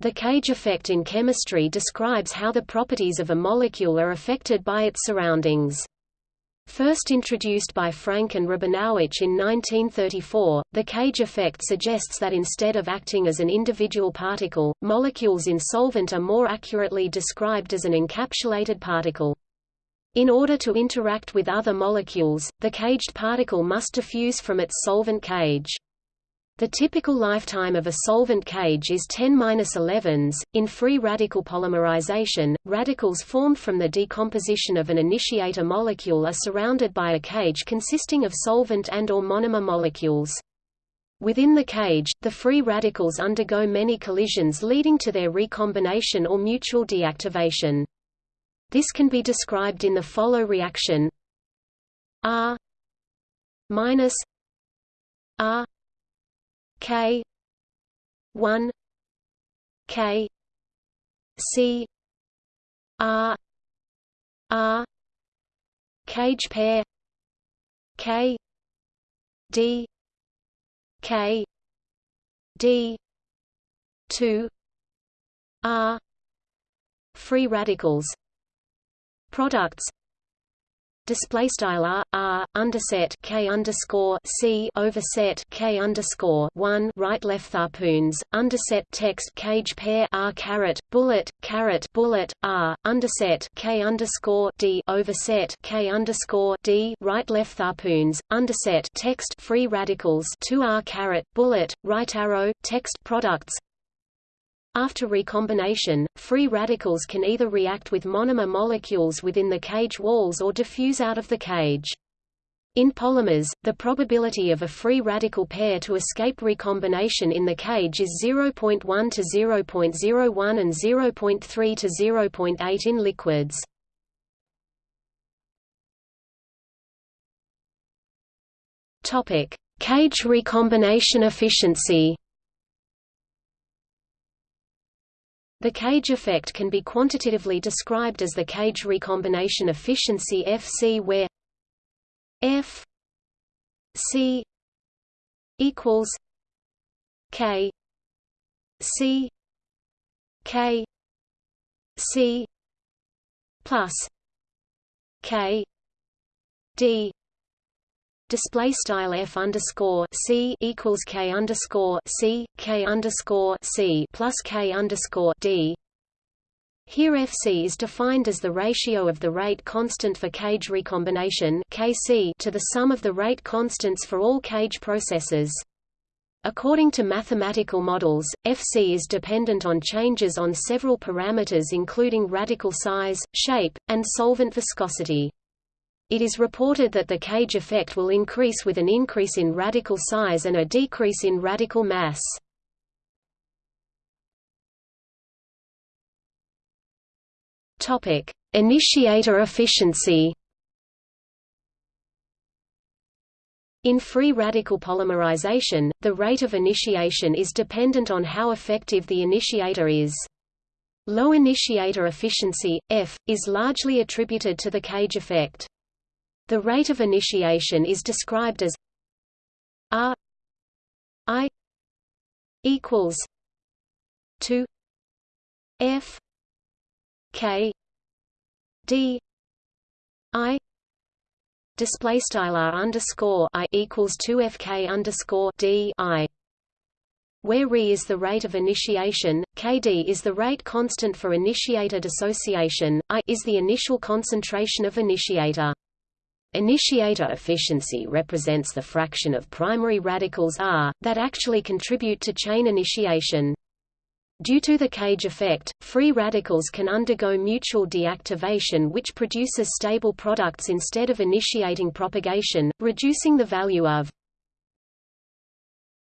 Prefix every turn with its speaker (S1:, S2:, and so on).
S1: The cage effect in chemistry describes how the properties of a molecule are affected by its surroundings. First introduced by Franck and Rabinowitch in 1934, the cage effect suggests that instead of acting as an individual particle, molecules in solvent are more accurately described as an encapsulated particle. In order to interact with other molecules, the caged particle must diffuse from its solvent cage. The typical lifetime of a solvent cage is 10-11s. In free radical polymerization, radicals formed from the decomposition of an initiator molecule are surrounded by a cage consisting of solvent and or monomer molecules. Within the cage, the free radicals undergo many collisions leading to their recombination or mutual deactivation. This can be described in the follow reaction R minus R K. one. K. C. R. R. Cage pair. K. D. K. D. two. R. Free radicals. Products display style r r underset k underscore c overset k underscore one right left harpoons underset text cage pair r caret bullet caret bullet r underset k underscore d overset k underscore d right left harpoons underset text free radicals two r caret bullet right arrow text products after recombination, free radicals can either react with monomer molecules within the cage walls or diffuse out of the cage. In polymers, the probability of a free radical pair to escape recombination in the cage is 0.1 to 0.01 and 0.3 to 0.8 in liquids. Topic: Cage recombination efficiency. The cage effect can be quantitatively described as the cage recombination efficiency Fc where F C equals K C K C plus K D display style f underscore c equals k underscore c k underscore c plus k underscore d. Here Fc is defined as the ratio of the rate constant for cage recombination Kc to the sum of the rate constants for all cage processes. According to mathematical models, Fc is dependent on changes on several parameters including radical size, shape, and solvent viscosity. It is reported that the cage effect will increase with an increase in radical size and a decrease in radical mass. Topic: Initiator efficiency. In free radical polymerization, the rate of initiation is dependent on how effective the initiator is. Low initiator efficiency, F, is largely attributed to the cage effect. The rate of initiation is described as R I equals two F K D I display style R underscore I equals two FK underscore D I where Re is the rate of initiation, Kd is the rate constant for initiator dissociation, I is the initial concentration of initiator. Initiator efficiency represents the fraction of primary radicals R, that actually contribute to chain initiation. Due to the cage effect, free radicals can undergo mutual deactivation which produces stable products instead of initiating propagation, reducing the value of